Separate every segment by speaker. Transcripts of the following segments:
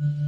Speaker 1: Mm-hmm.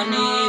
Speaker 1: I Bunny.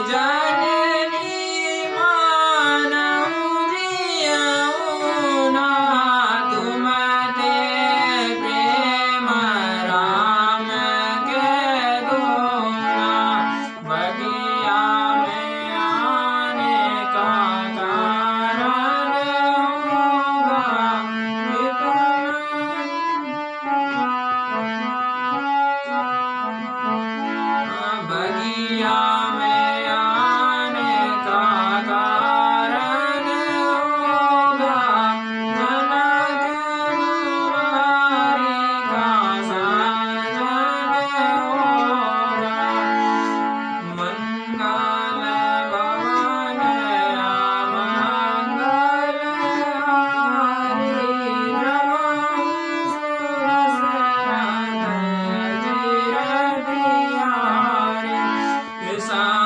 Speaker 1: sun.